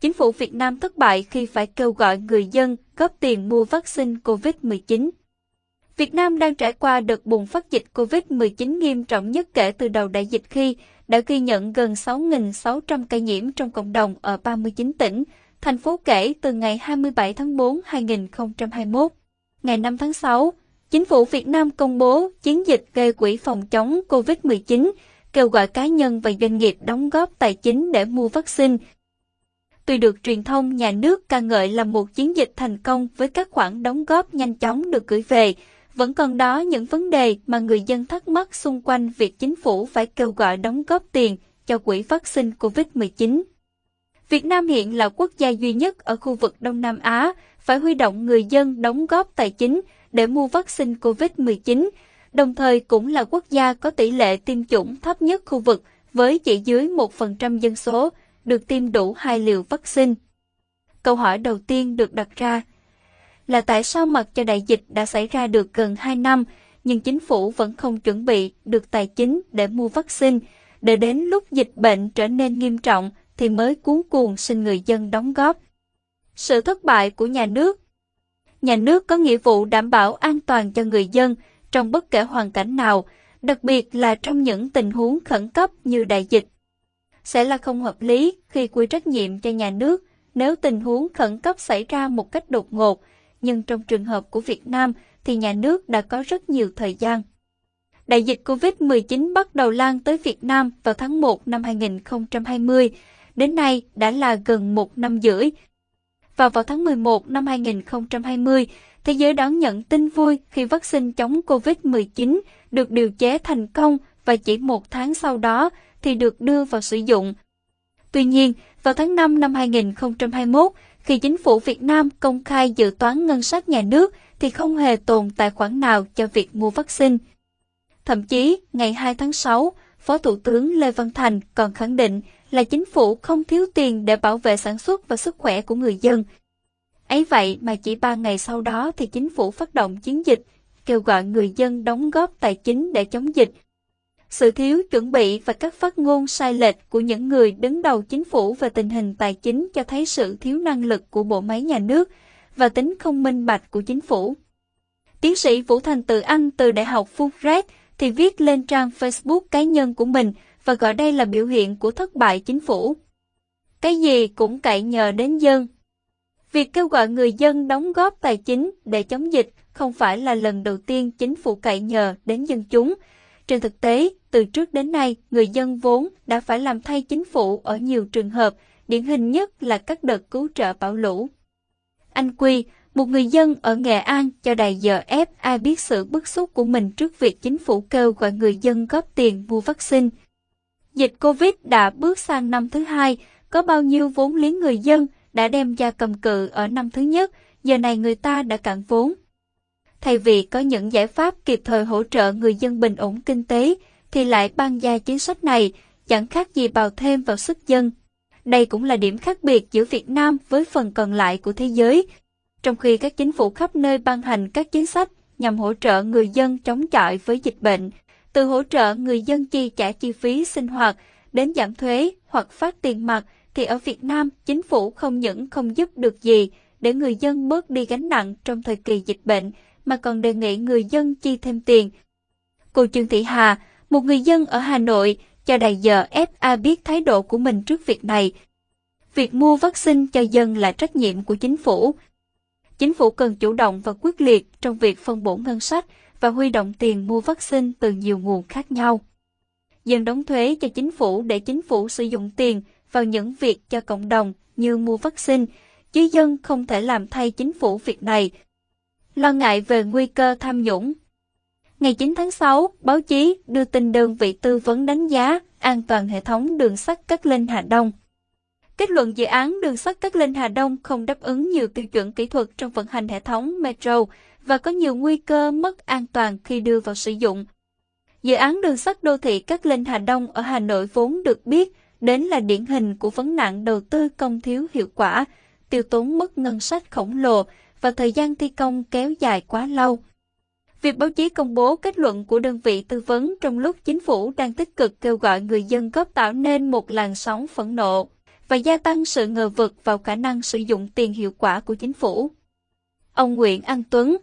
chính phủ Việt Nam thất bại khi phải kêu gọi người dân góp tiền mua vaccine COVID-19. Việt Nam đang trải qua đợt bùng phát dịch COVID-19 nghiêm trọng nhất kể từ đầu đại dịch khi đã ghi nhận gần 6.600 ca nhiễm trong cộng đồng ở 39 tỉnh, thành phố kể từ ngày 27 tháng 4 2021. Ngày 5 tháng 6, Chính phủ Việt Nam công bố chiến dịch gây quỹ phòng chống COVID-19, kêu gọi cá nhân và doanh nghiệp đóng góp tài chính để mua vaccine. Tuy được truyền thông nhà nước ca ngợi là một chiến dịch thành công với các khoản đóng góp nhanh chóng được gửi về, vẫn còn đó những vấn đề mà người dân thắc mắc xung quanh việc chính phủ phải kêu gọi đóng góp tiền cho quỹ vaccine COVID-19. Việt Nam hiện là quốc gia duy nhất ở khu vực Đông Nam Á phải huy động người dân đóng góp tài chính để mua vaccine COVID-19, đồng thời cũng là quốc gia có tỷ lệ tiêm chủng thấp nhất khu vực với chỉ dưới 1% dân số được tiêm đủ hai liều vaccine. Câu hỏi đầu tiên được đặt ra là tại sao mặc cho đại dịch đã xảy ra được gần 2 năm, nhưng chính phủ vẫn không chuẩn bị được tài chính để mua vaccine, để đến lúc dịch bệnh trở nên nghiêm trọng thì mới cuốn cuồng xin người dân đóng góp. Sự thất bại của nhà nước Nhà nước có nghĩa vụ đảm bảo an toàn cho người dân trong bất kể hoàn cảnh nào, đặc biệt là trong những tình huống khẩn cấp như đại dịch. Sẽ là không hợp lý khi quy trách nhiệm cho nhà nước nếu tình huống khẩn cấp xảy ra một cách đột ngột, nhưng trong trường hợp của Việt Nam thì nhà nước đã có rất nhiều thời gian. Đại dịch COVID-19 bắt đầu lan tới Việt Nam vào tháng 1 năm 2020, đến nay đã là gần một năm rưỡi. Và vào tháng 11 năm 2020, thế giới đón nhận tin vui khi vaccine chống COVID-19 được điều chế thành công và chỉ một tháng sau đó thì được đưa vào sử dụng. Tuy nhiên, vào tháng 5 năm 2021, khi chính phủ Việt Nam công khai dự toán ngân sách nhà nước thì không hề tồn tài khoản nào cho việc mua vaccine. Thậm chí, ngày 2 tháng 6, Phó Thủ tướng Lê Văn Thành còn khẳng định là chính phủ không thiếu tiền để bảo vệ sản xuất và sức khỏe của người dân. Ấy vậy mà chỉ 3 ngày sau đó thì chính phủ phát động chiến dịch, kêu gọi người dân đóng góp tài chính để chống dịch. Sự thiếu chuẩn bị và các phát ngôn sai lệch của những người đứng đầu chính phủ về tình hình tài chính cho thấy sự thiếu năng lực của bộ máy nhà nước và tính không minh bạch của chính phủ. Tiến sĩ Vũ Thành Tự Anh từ Đại học Fulbright thì viết lên trang Facebook cá nhân của mình và gọi đây là biểu hiện của thất bại chính phủ. Cái gì cũng cậy nhờ đến dân. Việc kêu gọi người dân đóng góp tài chính để chống dịch không phải là lần đầu tiên chính phủ cậy nhờ đến dân chúng. Trên thực tế, từ trước đến nay, người dân vốn đã phải làm thay chính phủ ở nhiều trường hợp, điển hình nhất là các đợt cứu trợ bão lũ. Anh Quy, một người dân ở Nghệ An cho đài giờ FA biết sự bức xúc của mình trước việc chính phủ kêu gọi người dân góp tiền mua vaccine. Dịch Covid đã bước sang năm thứ hai, có bao nhiêu vốn liếng người dân đã đem ra cầm cự ở năm thứ nhất, giờ này người ta đã cạn vốn. Thay vì có những giải pháp kịp thời hỗ trợ người dân bình ổn kinh tế, thì lại ban ra chính sách này, chẳng khác gì bào thêm vào sức dân. Đây cũng là điểm khác biệt giữa Việt Nam với phần còn lại của thế giới. Trong khi các chính phủ khắp nơi ban hành các chính sách nhằm hỗ trợ người dân chống chọi với dịch bệnh, từ hỗ trợ người dân chi trả chi phí sinh hoạt đến giảm thuế hoặc phát tiền mặt, thì ở Việt Nam chính phủ không những không giúp được gì để người dân bớt đi gánh nặng trong thời kỳ dịch bệnh, mà còn đề nghị người dân chi thêm tiền. Cô Trương Thị Hà, một người dân ở Hà Nội, cho Đại giờ FA biết thái độ của mình trước việc này. Việc mua vaccine cho dân là trách nhiệm của chính phủ. Chính phủ cần chủ động và quyết liệt trong việc phân bổ ngân sách và huy động tiền mua vaccine từ nhiều nguồn khác nhau. Dân đóng thuế cho chính phủ để chính phủ sử dụng tiền vào những việc cho cộng đồng như mua vaccine, chứ dân không thể làm thay chính phủ việc này. Lo ngại về nguy cơ tham nhũng Ngày 9 tháng 6, báo chí đưa tin đơn vị tư vấn đánh giá an toàn hệ thống đường sắt Cát Linh Hà Đông. Kết luận dự án đường sắt Cát Linh Hà Đông không đáp ứng nhiều tiêu chuẩn kỹ thuật trong vận hành hệ thống metro và có nhiều nguy cơ mất an toàn khi đưa vào sử dụng. Dự án đường sắt đô thị Cát Linh Hà Đông ở Hà Nội vốn được biết đến là điển hình của vấn nạn đầu tư công thiếu hiệu quả, tiêu tốn mất ngân sách khổng lồ và thời gian thi công kéo dài quá lâu. Việc báo chí công bố kết luận của đơn vị tư vấn trong lúc chính phủ đang tích cực kêu gọi người dân góp tạo nên một làn sóng phẫn nộ. và gia tăng sự ngờ vực vào khả năng sử dụng tiền hiệu quả của chính phủ. Ông Nguyễn An Tuấn,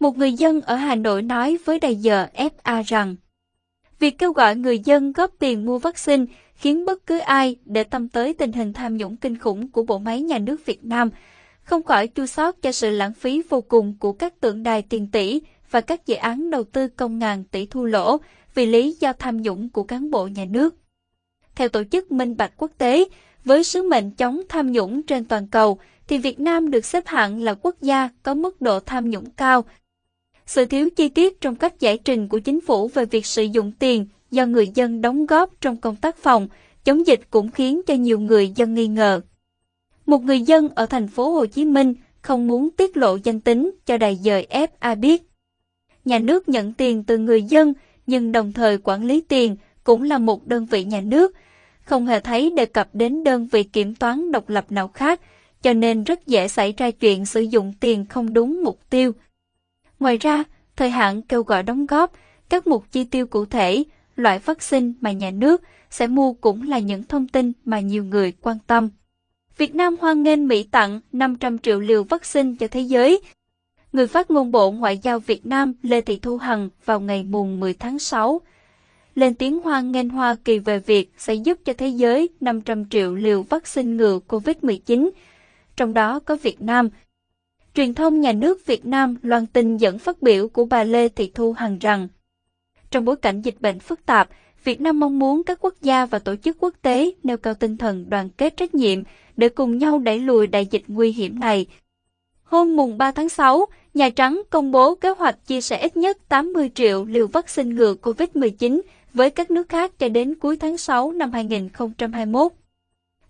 một người dân ở Hà Nội nói với đài giờ FA rằng, việc kêu gọi người dân góp tiền mua vaccine khiến bất cứ ai để tâm tới tình hình tham nhũng kinh khủng của bộ máy nhà nước Việt Nam không khỏi chua xót cho sự lãng phí vô cùng của các tượng đài tiền tỷ và các dự án đầu tư công ngàn tỷ thu lỗ vì lý do tham nhũng của cán bộ nhà nước. Theo Tổ chức Minh Bạch Quốc tế, với sứ mệnh chống tham nhũng trên toàn cầu, thì Việt Nam được xếp hạng là quốc gia có mức độ tham nhũng cao. Sự thiếu chi tiết trong cách giải trình của chính phủ về việc sử dụng tiền do người dân đóng góp trong công tác phòng, chống dịch cũng khiến cho nhiều người dân nghi ngờ. Một người dân ở thành phố Hồ Chí Minh không muốn tiết lộ danh tính cho đài dời FA biết. Nhà nước nhận tiền từ người dân nhưng đồng thời quản lý tiền cũng là một đơn vị nhà nước, không hề thấy đề cập đến đơn vị kiểm toán độc lập nào khác, cho nên rất dễ xảy ra chuyện sử dụng tiền không đúng mục tiêu. Ngoài ra, thời hạn kêu gọi đóng góp, các mục chi tiêu cụ thể, loại vaccine mà nhà nước sẽ mua cũng là những thông tin mà nhiều người quan tâm. Việt Nam hoan nghênh Mỹ tặng 500 triệu liều vaccine cho thế giới. Người phát ngôn Bộ Ngoại giao Việt Nam Lê Thị Thu Hằng vào ngày mùng 10 tháng 6 lên tiếng hoan nghênh Hoa Kỳ về việc sẽ giúp cho thế giới 500 triệu liều vaccine ngừa COVID-19, trong đó có Việt Nam. Truyền thông nhà nước Việt Nam loan tin dẫn phát biểu của bà Lê Thị Thu Hằng rằng, trong bối cảnh dịch bệnh phức tạp, Việt Nam mong muốn các quốc gia và tổ chức quốc tế nêu cao tinh thần đoàn kết trách nhiệm để cùng nhau đẩy lùi đại dịch nguy hiểm này. Hôm mùng 3 tháng 6, Nhà Trắng công bố kế hoạch chia sẻ ít nhất 80 triệu liều vaccine ngừa COVID-19 với các nước khác cho đến cuối tháng 6 năm 2021.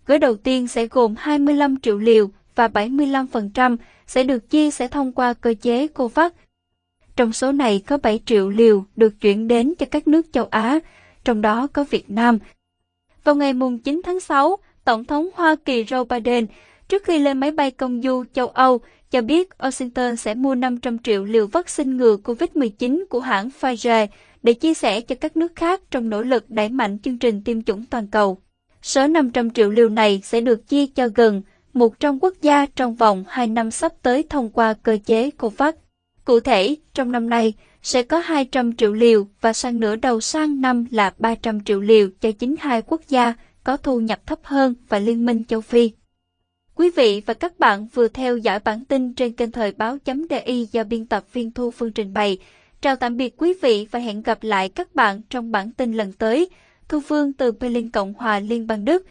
Gói đầu tiên sẽ gồm 25 triệu liều và 75% sẽ được chia sẻ thông qua cơ chế COVAX. Trong số này có 7 triệu liều được chuyển đến cho các nước châu Á, trong đó có Việt Nam. Vào ngày 9 tháng 6, Tổng thống Hoa Kỳ Joe Biden, trước khi lên máy bay công du châu Âu, cho biết Washington sẽ mua 500 triệu liều vaccine ngừa COVID-19 của hãng Pfizer để chia sẻ cho các nước khác trong nỗ lực đẩy mạnh chương trình tiêm chủng toàn cầu. Số 500 triệu liều này sẽ được chia cho gần 100 quốc gia trong vòng 2 năm sắp tới thông qua cơ chế COVAX. Cụ thể, trong năm nay, sẽ có 200 triệu liều và sang nửa đầu sang năm là 300 triệu liều cho 92 quốc gia có thu nhập thấp hơn và Liên minh châu Phi. Quý vị và các bạn vừa theo dõi bản tin trên kênh thời báo.di do biên tập viên Thu Phương trình bày. Chào tạm biệt quý vị và hẹn gặp lại các bạn trong bản tin lần tới. Thu Phương từ Berlin Cộng hòa Liên bang Đức.